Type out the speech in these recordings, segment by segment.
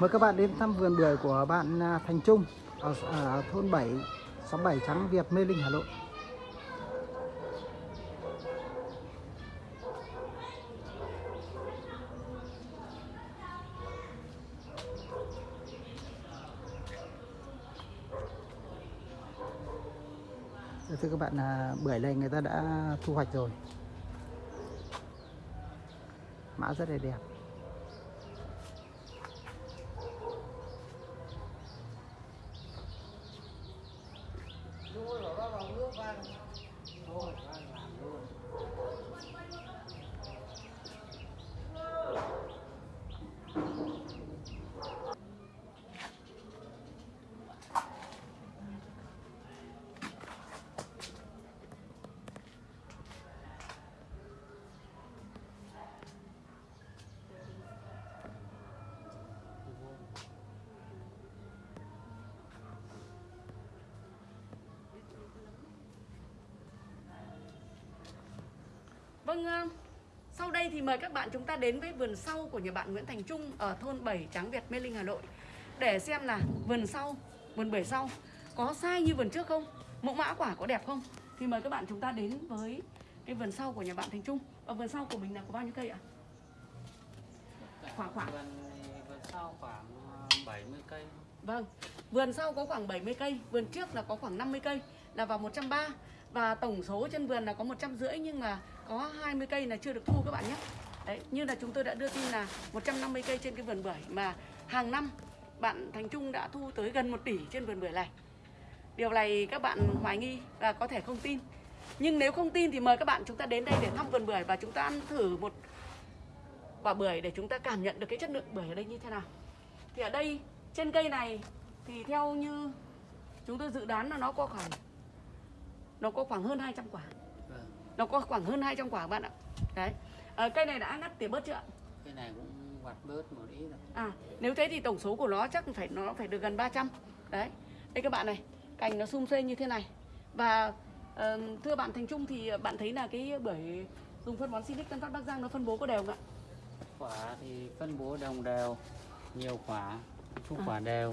Mời các bạn đến thăm vườn bưởi của bạn à, Thành Trung ở, ở thôn 7, xóm 7 Trắng Việt, Mê Linh, Hà Nội. Thưa các bạn là bưởi này người ta đã thu hoạch rồi. Mã rất là đẹp. chú lỗ vào nước ăn thôi ăn làm luôn. Vâng, ờ, sau đây thì mời các bạn chúng ta đến với vườn sau của nhà bạn Nguyễn Thành Trung ở thôn 7 Tráng Việt, Mê Linh, Hà Nội để xem là vườn sau, vườn bưởi sau có sai như vườn trước không, mẫu mã quả có đẹp không. Thì mời các bạn chúng ta đến với cái vườn sau của nhà bạn Thành Trung. Ở vườn sau của mình là có bao nhiêu cây ạ? Khoảng khoảng. Vườn vườn sau khoảng ờ, 70 cây. Vâng, vườn sau có khoảng 70 cây, vườn trước là có khoảng 50 cây là vào 130 và tổng số trên vườn là có 150 nhưng mà có 20 cây là chưa được thu các bạn nhé. Đấy, như là chúng tôi đã đưa tin là 150 cây trên cái vườn bưởi mà hàng năm bạn Thành Trung đã thu tới gần 1 tỷ trên vườn bưởi này. Điều này các bạn hoài nghi và có thể không tin. Nhưng nếu không tin thì mời các bạn chúng ta đến đây để thăm vườn bưởi và chúng ta ăn thử một quả bưởi để chúng ta cảm nhận được cái chất lượng bưởi ở đây như thế nào. Thì ở đây trên cây này thì theo như chúng tôi dự đoán là nó có khoảng nó có khoảng hơn 200 quả. Nó có khoảng hơn 200 quả các bạn ạ. Đấy. À, cây này đã ngắt tỉa bớt chưa ạ? Cái này cũng vặt bớt một ít rồi. À, nếu thế thì tổng số của nó chắc phải nó phải được gần 300. Đấy. Đây các bạn này, cành nó sum xuê như thế này. Và ờ, thưa bạn Thành Trung thì bạn thấy là cái bưởi dùng phân bón Silic Tân Phát Bắc Giang nó phân bố có đều không ạ? Quả thì phân bố đồng đều, nhiều quả, thu À. quả đều,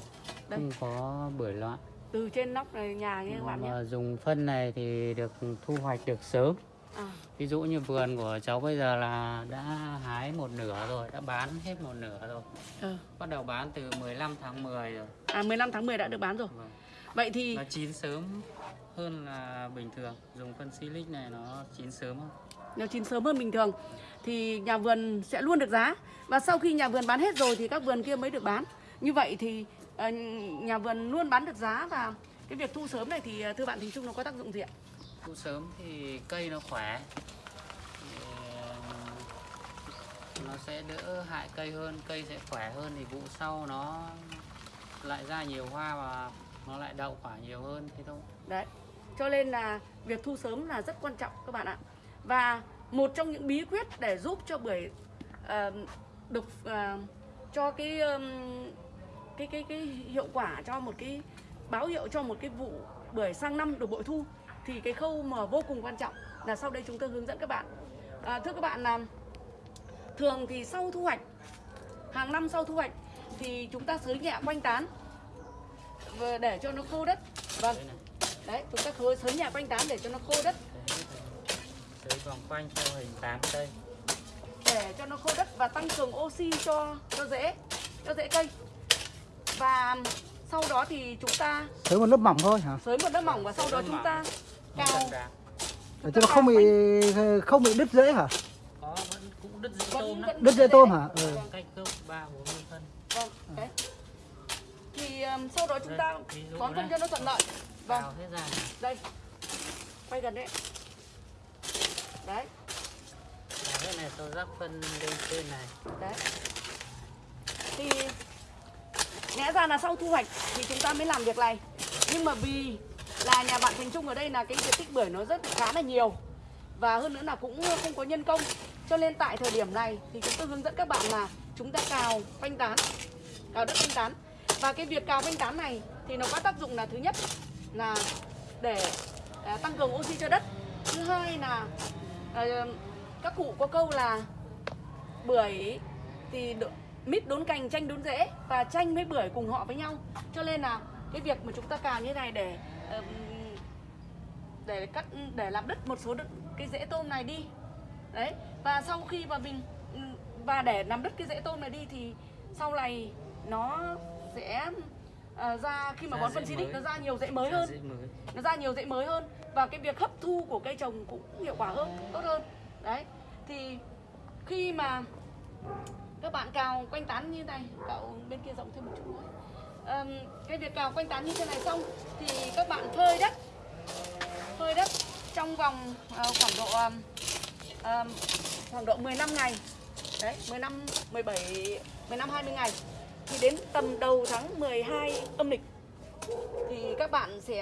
Đây. không có bưởi loạn. Từ trên nóc này nhà như các bạn nhé. Mà dùng phân này thì được thu hoạch được sớm. À, Ví dụ như vườn của cháu bây giờ là đã hái một nửa rồi, đã bán hết một nửa rồi. ờ. Bắt đầu bán từ 15 tháng 10 rồi. à 15 tháng 10 đã được bán rồi. Vâng. Vậy thì Nó chín sớm hơn là bình thường. Dùng phân silic này nó chín sớm hơn. nếu chín sớm hơn bình thường thì nhà vườn sẽ luôn được giá và sau khi nhà vườn bán hết rồi thì các vườn kia mới được bán như vậy thì ờ, nhà vườn luôn bán được giá và cái việc thu sớm này thì ờ, thưa bạn Thành Trung nó có tác dụng gì ạ? Thu sớm thì cây nó khỏe thì ừ, nó sẽ đỡ hại cây hơn, cây sẽ khỏe hơn thì vụ sau nó lại ra nhiều hoa và nó lại đậu quả nhiều hơn thế thôi. Đấy. Cho nên là việc thu sớm là rất quan trọng các bạn ạ. Và một trong những bí quyết để giúp cho bưởi uh, ờ, được uh, ờ, cho cái um, cái cái cái hiệu quả cho một cái báo hiệu cho một cái vụ bưởi sang năm được bội thu thì cái khâu mà vô cùng quan trọng là sau đây chúng tôi hướng dẫn các bạn. À, thưa các bạn là thường thì sau thu hoạch hàng năm sau thu hoạch thì chúng ta xới nhẹ quanh tán để cho nó khô đất. Vâng. Đấy chúng ta khơi sới nhà quanh tán để cho nó khô đất tưới vòng quanh theo hình tán cây. để cho nó khô đất và tăng cường oxy cho cho rễ cho rễ cây và sau đó thì chúng ta Tới một lớp mỏng thôi hả? xới một lớp mỏng và sau đó chúng ta Đà. Để cho nó không bị không bị đứt rễ hả? Có vẫn cũng đứt dễ Vẫn- tôm đó. vẫn- Đứt rễ tôm hả? Ừ. Cách gốc 3 4 phân. vâng đấy thì um, sau đó chúng ta bón phân cho nó thuận lợi vâng Cào hết ra. đây quay gần đấy đấy cái này tôi rắc phân lên trên này. đấy thì lẽ ra là sau thu hoạch thì chúng ta mới làm việc này nhưng mà vì là nhà bạn Thành Trung ở đây là cái diện tích bưởi nó rất khá là nhiều. Và hơn nữa là cũng không có nhân công. Cho nên tại thời điểm này thì chúng tôi hướng dẫn các bạn là chúng ta cào phanh tán cào đất phanh tán. Và cái việc cào phanh tán này thì nó có tác dụng là thứ nhất là để à, tăng cường oxy cho đất. Thứ hai là à, các cụ có câu là bưởi thì đ- mít đốn cành chanh đốn rễ và chanh với bưởi cùng họ với nhau. Cho nên là cái việc mà chúng ta cào như này để để cắt để làm đứt một số cái rễ tôm này đi đấy và sau khi mà mình và để làm đứt cái rễ tôm này đi thì sau này nó sẽ ờ, ra khi mà Ra bón phân mới. nó ra nhiều rễ mới Ra hơn mới. nó ra nhiều rễ mới hơn và cái việc hấp thu của cây trồng cũng hiệu quả hơn tốt hơn đấy thì khi mà các bạn cào quanh tán như này cậu bên kia rộng thêm một chút nữa um, cái việc cào quanh tán như thế này xong thì các bạn phơi đất. Phơi đất trong vòng uh, khoảng độ um, khoảng độ 15 ngày. Đấy 15 17 15 20 ngày. Thì đến tầm đầu tháng 12 âm lịch thì các bạn sẽ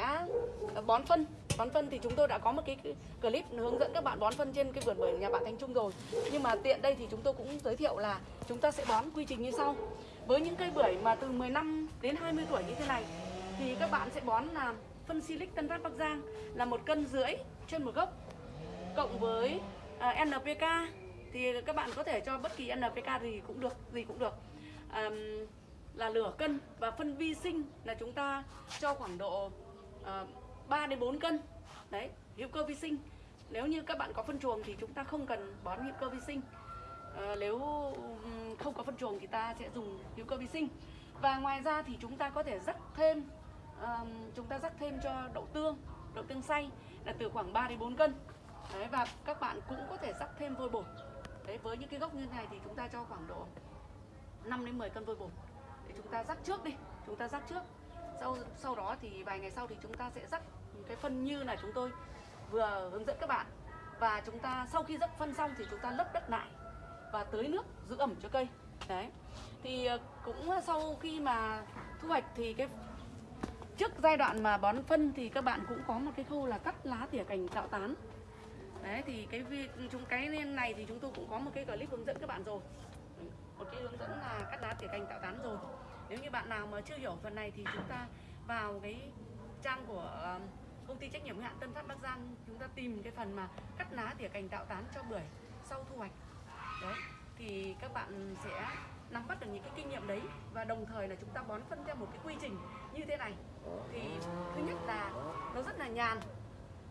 ờ, bón phân. Bón phân thì chúng tôi đã có một cái clip hướng dẫn các bạn bón phân trên cái vườn bưởi nhà bạn Thanh Trung rồi. Nhưng mà tiện đây thì chúng tôi cũng giới thiệu là chúng ta sẽ bón quy trình như sau. Với những cây bưởi mà từ 15 đến 20 tuổi như thế này thì các bạn sẽ bón là phân silic Tân Phát Bắc Giang là một cân rưỡi trên một gốc. Cộng với à, NPK thì các bạn có thể cho bất kỳ NPK gì cũng được gì cũng được. À, là lửa cân và phân vi sinh là chúng ta cho khoảng độ ờ, à, 3 đến 4 cân. Đấy hữu cơ vi sinh. Nếu như các bạn có phân chuồng thì chúng ta không cần bón hữu cơ vi sinh. À, nếu không có phân chuồng thì ta sẽ dùng hữu cơ vi sinh và ngoài ra thì chúng ta có thể rắc thêm um, chúng ta rắc thêm cho đậu tương đậu tương xay là từ khoảng 3 đến 4 cân. Đấy và các bạn cũng có thể rắc thêm vôi bột. Đấy với những cái gốc như này thì chúng ta cho khoảng độ 5 đến 10 cân vôi bột. Để chúng ta rắc trước đi chúng ta rắc trước. Sau sau đó thì vài ngày sau thì chúng ta sẽ rắc cái phân như là chúng tôi vừa hướng dẫn các bạn. Và chúng ta sau khi rắc phân xong thì chúng ta lấp đất lại và tưới nước giữ ẩm cho cây. Đấy thì ờ, cũng ờ, sau khi mà thu hoạch thì cái trước giai đoạn mà bón phân thì các bạn cũng có một cái khâu là cắt lá tỉa cành tạo tán. Đấy, thì cái chúng, cái này thì chúng tôi cũng có một cái clip hướng dẫn các bạn rồi. Một cái hướng dẫn là cắt lá tỉa cành tạo tán rồi. Nếu như bạn nào mà chưa hiểu phần này thì chúng ta vào cái trang của ờ, công ty trách nhiệm hữu hạn Tân Phát Bắc Giang, chúng ta tìm cái phần mà cắt lá tỉa cành tạo tán cho bưởi sau thu hoạch. Đấy, thì các bạn sẽ nắm bắt được những cái kinh nghiệm đấy và đồng thời là chúng ta bón phân theo một cái quy trình như thế này. Thì thứ nhất là nó rất là nhàn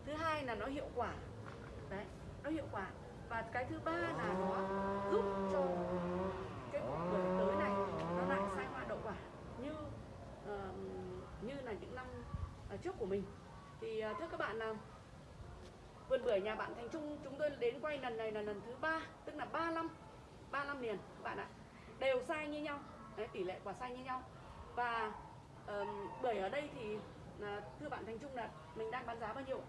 thứ hai là nó hiệu quả. Đấy nó hiệu quả. Và cái thứ ba là nó giúp cho cái bưởi tới này nó lại sai hoa đậu quả như uh, như là những năm ờ, trước của mình. Thì uh, thưa các bạn là vườn bưởi nhà bạn Thành Trung chúng tôi đến quay lần này là lần thứ ba tức là 3 năm 3 năm liền các bạn ạ đều sai như nhau. Đấy, tỷ lệ quả sai như nhau. Và ờm, bưởi ở đây thì là, thưa bạn Thành Trung là mình đang bán giá bao nhiêu ạ?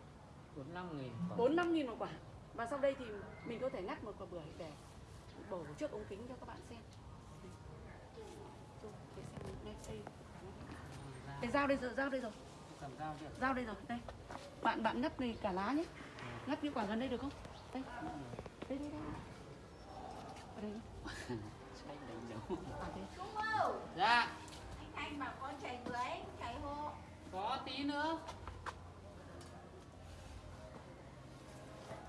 45 nghìn quả. 4 5 nghìn một quả. Và sau đây thì mình có thể ngắt một quả bưởi để bổ trước ống kính cho các bạn xem. Cái dao đây rồi dao đây rồi. Dao đây rồi đây. Bạn bạn ngắt này cả lá nhé. Ngắt cái quả gần đây được không? Đây. Đây đây đây. Ở đây Đây. Đúng không? Dạ, Anh bảo con chạy bưởi, chạy hộ. có tí nữa.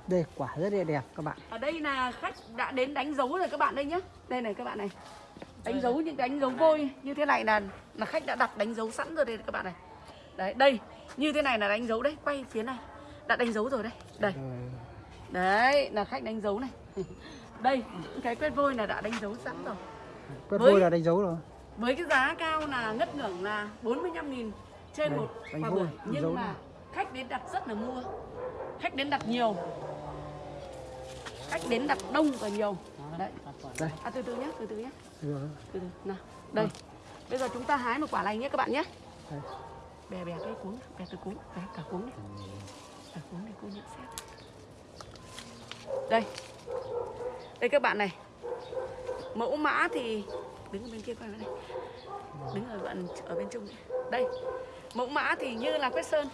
đây quả rất là đẹp các bạn. Ở đây là khách đã đến đánh dấu rồi các bạn đây nhé đây này các bạn này. Đánh dấu những đánh dấu vôi. Như thế này là là khách đã đặt đánh dấu sẵn rồi đây các bạn này. Đấy đây. Như thế này là đánh dấu đấy. Quay phía này. Đã đánh dấu rồi đây. Đây đấy là khách đánh dấu này đây cái quét vôi là đã đánh dấu sẵn rồi. Quét Với- vôi là đánh dấu rồi. với cái giá cao là ngất ngưỡng là 45.000 trên Đây, một quả bưởi. dấu nhưng mà này. khách đến đặt rất là mua. Khách đến đặt nhiều. Khách đến đặt đông và nhiều. Đấy. Đây. À từ từ nhé từ từ nhé từ từ nào đây. Bây giờ chúng ta hái một quả này nhé các bạn nhé. Đây. bè bè cái cuống bè từ cuống bè cả cuống này cả cuống này cô nhận xét. Đây đây các bạn này. Mẫu mã thì đứng ở bên kia coi này. Đứng ở bạn ở bên trung đây. Mẫu mã thì như là quét sơn.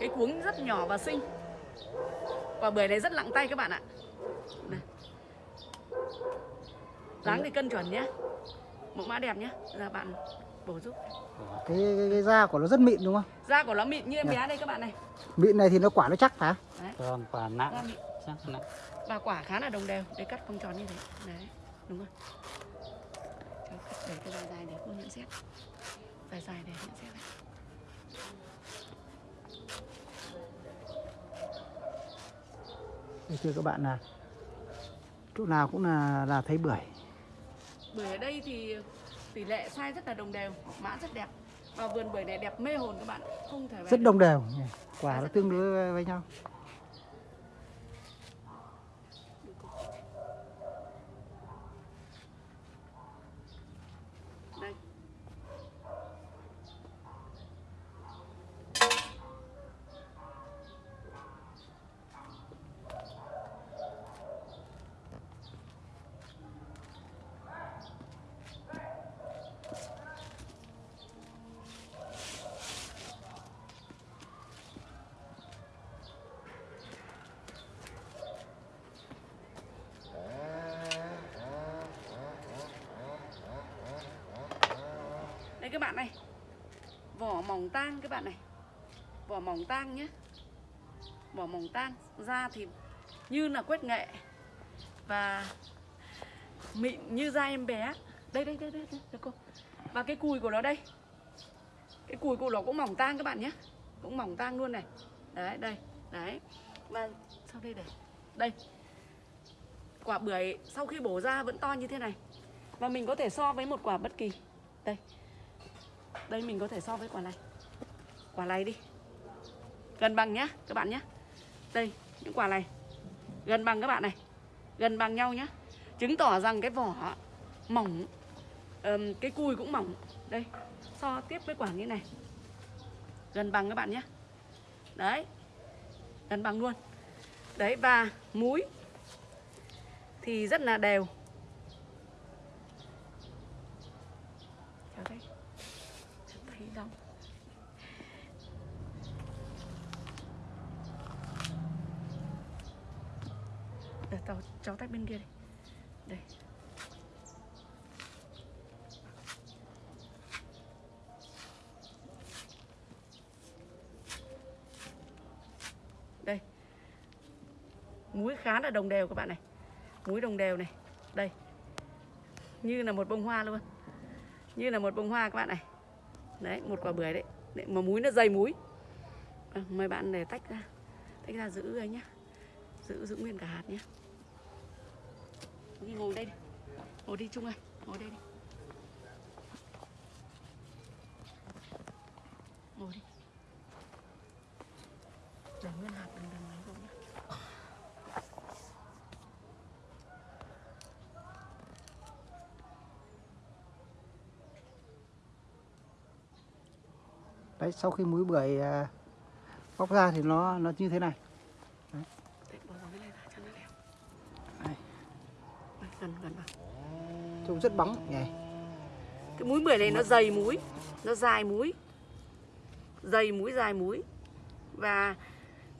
Cái cuống rất nhỏ và xinh. Quả bưởi này rất nặng tay các bạn ạ. Này. dáng thì cân chuẩn nhé. Mẫu mã đẹp nhé. Là bạn bổ giúp. Cái, cái, cái da của nó rất mịn đúng không? Da của nó mịn như em Này. bé đây các bạn này. Mịn này thì nó quả nó chắc hả? Đấy. Vâng, quả nặng. Chắc nặng. và quả khá là đồng đều để cắt vòng tròn như thế. Đấy đúng không Cháu cắt để cái dài dài để cô nhận xét. Dài dài để nhận xét đấy. Đây thưa các bạn là chỗ nào cũng là là thấy bưởi. Bưởi ở đây thì tỷ lệ size rất là đồng đều mã rất đẹp. Và vườn bưởi này đẹp mê hồn các bạn không thể rất đồng đều. Quả nó tương đối với nhau đây đây các bạn này. Vỏ mỏng tang các bạn này. Vỏ mỏng tang nhé. Vỏ mỏng tang da thì như là quét nghệ. Và mịn như da em bé. Đây đây đây đây, đây, đây cô. Và cái cùi của nó đây. Cái cùi của nó cũng mỏng tang các bạn nhé. Cũng mỏng tang luôn này. Đấy đây đấy. Và sau đây để đây. Quả bưởi sau khi bổ ra vẫn to như thế này. Và mình có thể so với một quả bất kỳ. Đây đây mình có thể so với quả này. Quả này đi. Gần bằng nhá các bạn nhá. Đây những quả này. Gần bằng các bạn này. Gần bằng nhau nhá. Chứng tỏ rằng cái vỏ mỏng um, cái cùi cũng mỏng. Đây so tiếp với quả như này. Gần bằng các bạn nhé đấy gần bằng luôn. Đấy và múi thì rất là đều Cháu thấy Cháu thấy rong Để cháu, tách bên kia đi. Đây. Đây. Múi khá là đồng đều các bạn này. Múi đồng đều này. Đây. Như là một bông hoa luôn. Như là một bông hoa các bạn này. Đấy một quả bưởi đấy, đấy Mà múi nó dày múi. À, Mời bạn để tách ra. Tách ra giữ ấy nhá. Giữ giữ nguyên cả hạt nhé Đi, ngồi đây đi. Ngồi đi, Trung ơi. Ngồi đây đi. Ngồi đi. Để nguyên hạt đừng đừng lấy vào nhá. Đấy, sau khi múi bưởi à, bóc ra thì nó nó như thế này Đấy, bỏ vào cái này ra cho nó đẹp Đây. Đây, Gần gần vào trông rất bóng. Nhỉ Cái múi bưởi này nó dày múi Nó dài múi Dày múi dài múi. Và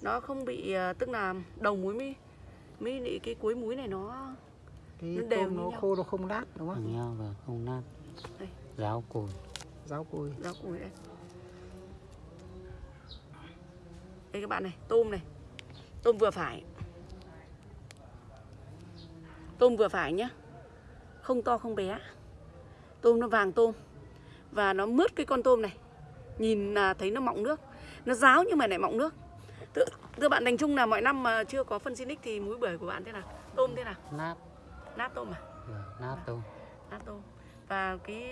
nó không bị ờ, Tức là đầu múi mới mới lại cái cuối múi này nó cái Nó đều nó nhau. khô nó không nát đúng không? Nhau và không nát. Đây. ráo cùi. Rau cùi. Rau cùi đây. Đây các bạn này tôm này. Tôm vừa phải. Tôm vừa phải nhá không to không bé. Tôm nó vàng tôm và nó mướt cái con tôm này. Nhìn là thấy nó mọng nước. Nó ráo nhưng mà lại mọng nước. Thưa, thưa bạn Thành Trung là mọi năm mà chưa có phân Sinic thì múi bưởi của bạn thế nào? Tôm thế nào? Nát. Nát tôm à? Vâng, nát tôm. Nát tôm. Và cái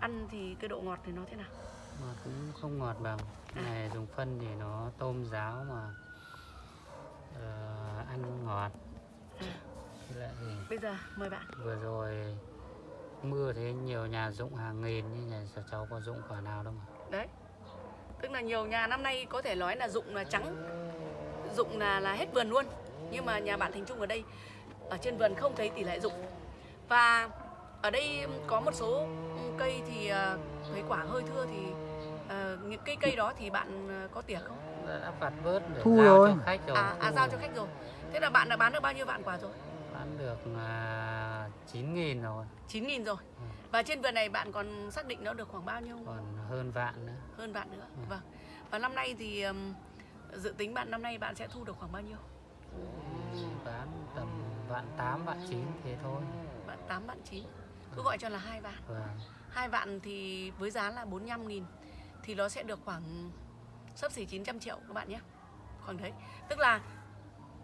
ăn thì cái độ ngọt thì nó thế nào? Mà cũng không ngọt bằng. Cái này dùng phân thì nó tôm ráo mà ờ, ăn ngọt Với lại thì bây giờ mời bạn. Vừa rồi mưa thế nhiều nhà dụng hàng nghìn nhưng nhà cháu- cháu có dụng quả nào đâu mà. Đấy. Tức là nhiều nhà năm nay có thể nói là dụng là trắng dụng là là hết vườn luôn. Nhưng mà nhà bạn Thành Trung ở đây ở trên vườn không thấy tỷ lệ dụng. Và ở đây có một số cây thì ờ, thấy quả hơi thưa thì ờ, những cây cây đó thì bạn ờ, có tỉa không? Đã vặt bớt để Thu giao rồi. cho khách rồi. À, à giao cho khách rồi. Thế là bạn đã bán được bao nhiêu vạn quả rồi bán được à, 9 nghìn rồi. 9 nghìn rồi. Và trên vườn này bạn còn xác định nó được khoảng bao nhiêu? Còn hơn vạn nữa. Hơn bạn nữa. Vâng. Và năm nay thì ừm, dự tính bạn năm nay bạn sẽ thu được khoảng bao nhiêu? Bán tầm vạn tám vạn chín thế thôi. Bạn 8 bạn 9 cứ gọi cho là hai vạn. Vâng. Hai vạn thì với giá là 45 nghìn thì nó sẽ được khoảng sấp xỉ 900 triệu các bạn nhé. Khoảng đấy. Tức là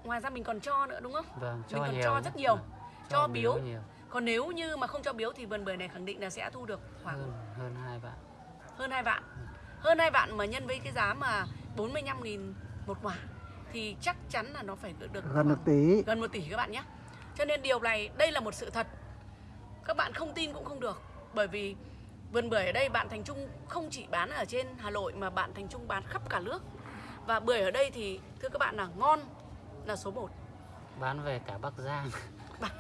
ngoài ra mình còn cho nữa đúng không? Vâng cho Mình còn nhiều cho rất nhiều. Vâng, Cho biếu. nhiều. Còn nếu như mà không cho biếu thì vườn bưởi này khẳng định là sẽ thu được khoảng hơn hơn hai vạn. Hơn 2 vạn. Hơn 2 vạn mà nhân với cái giá mà 45 nghìn một quả thì chắc chắn là nó phải được gần một tỷ. gần 1 tỷ các bạn nhé. Cho nên điều này đây là một sự thật. Các bạn không tin cũng không được. Bởi vì vườn bưởi ở đây bạn Thành Trung không chỉ bán ở trên Hà Nội mà bạn Thành Trung bán khắp cả nước. Và bưởi ở đây thì thưa các bạn là ngon là số 1 bán về cả Bắc Giang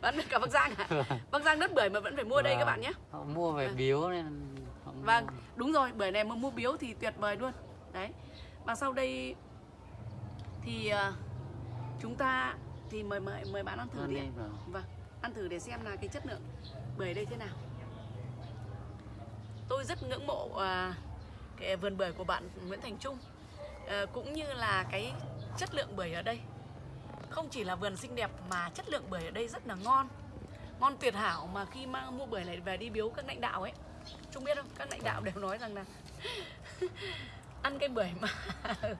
bán được cả Bắc Giang à? Bắc Giang đất bưởi mà vẫn phải mua đây các Vâng. bạn nhé họ mua về Vâng. biếu nên họ mua. Vâng, đúng rồi, bưởi này mà mua biếu thì tuyệt vời luôn. Đấy. Và sau đây thì à, chúng ta thì mời mời mời bạn ăn thử đi. vâng. Vâng, ăn thử để xem là cái chất lượng bưởi đây thế nào. Tôi rất ngưỡng mộ à, cái vườn bưởi của bạn Nguyễn Thành Trung à, cũng như là cái chất lượng bưởi ở đây. Không chỉ là vườn xinh đẹp mà chất lượng bưởi ở đây rất là ngon. Ngon tuyệt hảo mà khi mang mua bưởi này về đi biếu các lãnh đạo ấy chúng biết không? Các lãnh đạo đều nói rằng là ăn cái bưởi mà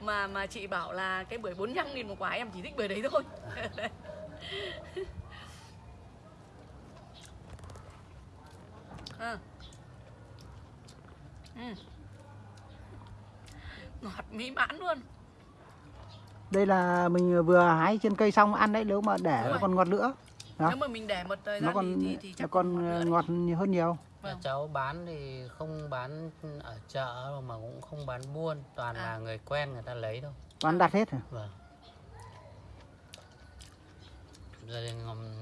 mà mà chị bảo là cái bưởi 45 nghìn một quả, em chỉ thích bưởi đấy thôi. À. Ừ. Ngọt mỹ mãn luôn đây là mình vừa hái trên cây xong ăn đấy nếu mà để nó rồi. còn ngọt nữa Đó. Nếu mà mình để một thời nó gian còn thì, thì, nó chắc còn ngọt đấy. ngọt hơn nhiều Vâng. cháu bán thì không bán ở chợ mà cũng không bán buôn toàn À. là người quen người ta lấy thôi toàn đặt hết à? vâng rồi thì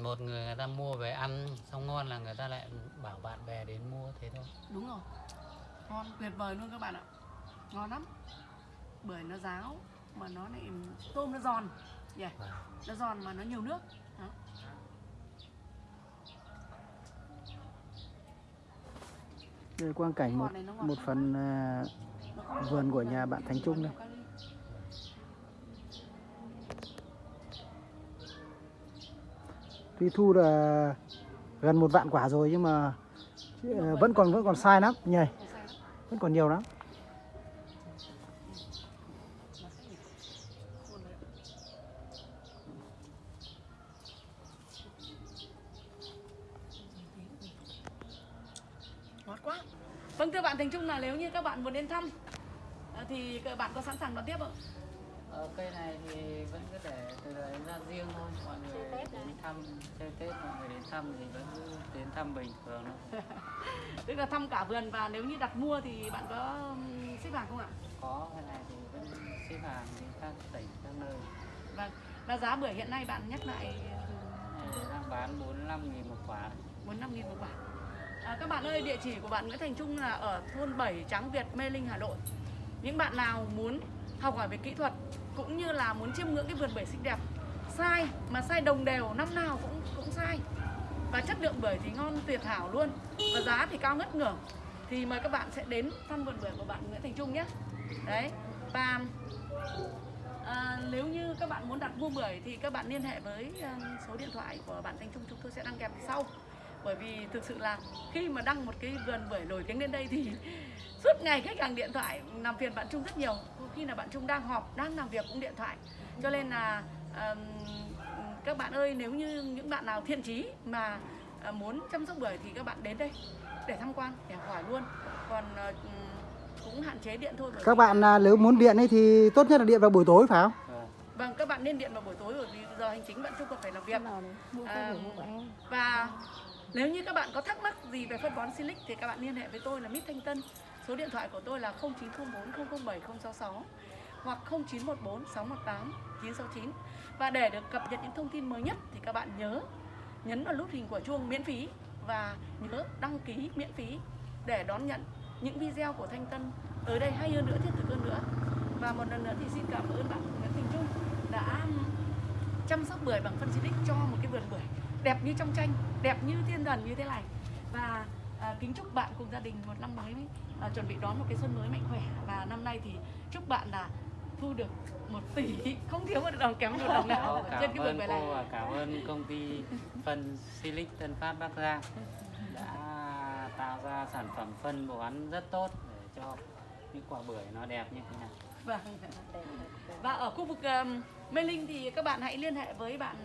một người người ta mua về ăn xong ngon là người ta lại bảo bạn bè đến mua thế thôi Đúng rồi. Ngon tuyệt vời luôn các bạn ạ. Ngon lắm. Bưởi nó ráo mà nó lại tôm nó giòn. Yeah. Vâng. Nó giòn mà nó nhiều nước. Đó. đây quang cảnh một một phần không vườn của nhà bạn Thành Trung đây. Tuy thu là gần một vạn quả rồi nhưng mà ờ, vẫn còn vẫn còn sai lắm nhỉ vẫn còn nhiều lắm Nó sẽ nhỉ. Khôn đấy. Ngọt quá. Vâng thưa bạn Thành Trung là nếu như các bạn muốn đến thăm à, thì các bạn có sẵn sàng đón tiếp không? Ờ, cây này thì vẫn cứ để từ đấy ra riêng thôi mọi người đến thăm chơi tết mọi người đến thăm thì vẫn cứ đến thăm bình thường thôi Tức là thăm cả vườn và nếu như đặt mua thì bạn có xếp hàng không ạ? có cái này thì vẫn xếp hàng đi các tỉnh các nơi Vâng. Và giá bưởi hiện nay bạn nhắc lại này đang bán 45 nghìn một quả bốn năm nghìn một quả. À, các bạn ơi, địa chỉ của bạn Nguyễn Thành Trung là ở thôn 7 Tráng Việt, Mê Linh, Hà Nội. Những bạn nào muốn học hỏi về kỹ thuật cũng như là muốn chiêm ngưỡng cái vườn bưởi xinh đẹp, sai mà sai đồng đều năm nào cũng cũng sai. Và chất lượng bưởi thì ngon tuyệt hảo luôn và giá thì cao ngất ngưởng. Thì mời các bạn sẽ đến thăm vườn bưởi của bạn Nguyễn Thành Trung nhé. Đấy. Và À, nếu như các bạn muốn đặt mua bưởi thì các bạn liên hệ với à, số điện thoại của bạn Thành Trung chúng tôi sẽ đăng kèm sau bởi vì thực sự là khi mà đăng một cái vườn bưởi nổi tiếng lên đây thì suốt ngày khách hàng điện thoại làm phiền bạn Trung rất nhiều. Có khi là bạn Trung đang họp đang làm việc cũng điện thoại. Cho nên là um, các bạn ơi nếu như những bạn nào thiện chí mà à, muốn chăm sóc bưởi thì các bạn đến đây để tham quan để hỏi luôn. Còn à, cũng hạn chế điện thôi các bạn à, nếu muốn điện ấy thì tốt nhất là điện vào buổi tối phải không? Vâng. Vâng, các bạn nên điện vào buổi tối bởi vì giờ hành chính bạn Trung còn phải làm việc. À, Và nếu như các bạn có thắc mắc gì về phân bón Silic thì các bạn liên hệ với tôi là Mít Thanh Tân. Số điện thoại của tôi là 0904 007 066 hoặc 0914 618 969. Và để được cập nhật những thông tin mới nhất thì các bạn nhớ nhấn vào nút hình của chuông miễn phí và nhớ đăng ký miễn phí để đón nhận những video của Thanh Tân tới đây hay hơn nữa thiết thực hơn nữa. Và một lần nữa thì xin cảm ơn bạn Nguyễn Thành Trung đã chăm sóc bưởi bằng phân xịt cho một cái vườn bưởi đẹp như trong tranh, đẹp như thiên thần như thế này. Và à, kính chúc bạn cùng gia đình một năm mới à, chuẩn bị đón một cái xuân mới mạnh khỏe và năm nay thì chúc bạn là thu được một tỷ không thiếu một đồng kém một đồng nào Có, trên cảm cái ơn cô này và cảm ơn công ty phân Silic Tân Phát Bắc Giang đã tạo ra sản phẩm phân bổ ăn rất tốt để cho những quả bưởi nó đẹp như thế này. Vâng. Và ở khu vực um, Mê Linh thì các bạn hãy liên hệ với bạn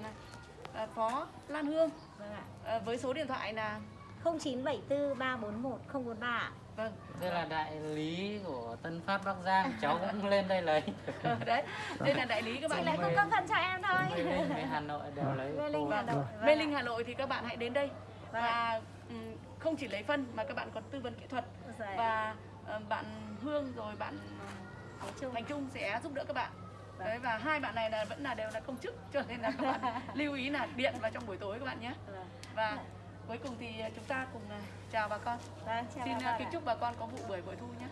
uh, Phó Lan Hương Vâng ạ. uh, với số điện thoại là 0974 341 043 ạ. vâng Đây là đại lý của Tân Phát Bắc Giang, cháu cũng lên đây lấy. ờ, đấy đây là đại lý các Chị bạn lại Mê- cung cấp phân cho em thôi. Mê Linh Hà Nội đều lấy. Mê Linh. Hà Nội. Vâng Mê ạ. Linh Hà Nội thì các bạn hãy đến đây Vâng và không chỉ lấy phân mà các bạn còn tư vấn kỹ thuật Rồi. và uh, bạn Hương rồi bạn Thành Trung sẽ giúp đỡ các bạn Vâng. Đấy và hai bạn này là vẫn là đều là công chức cho nên là các bạn lưu ý là điện vào trong buổi tối các bạn nhé. Vâng. và cuối cùng thì chúng ta cùng uh, chào bà con. Vâng, chào xin uh, bạn kính chúc bà con có vụ bưởi bội thu nhé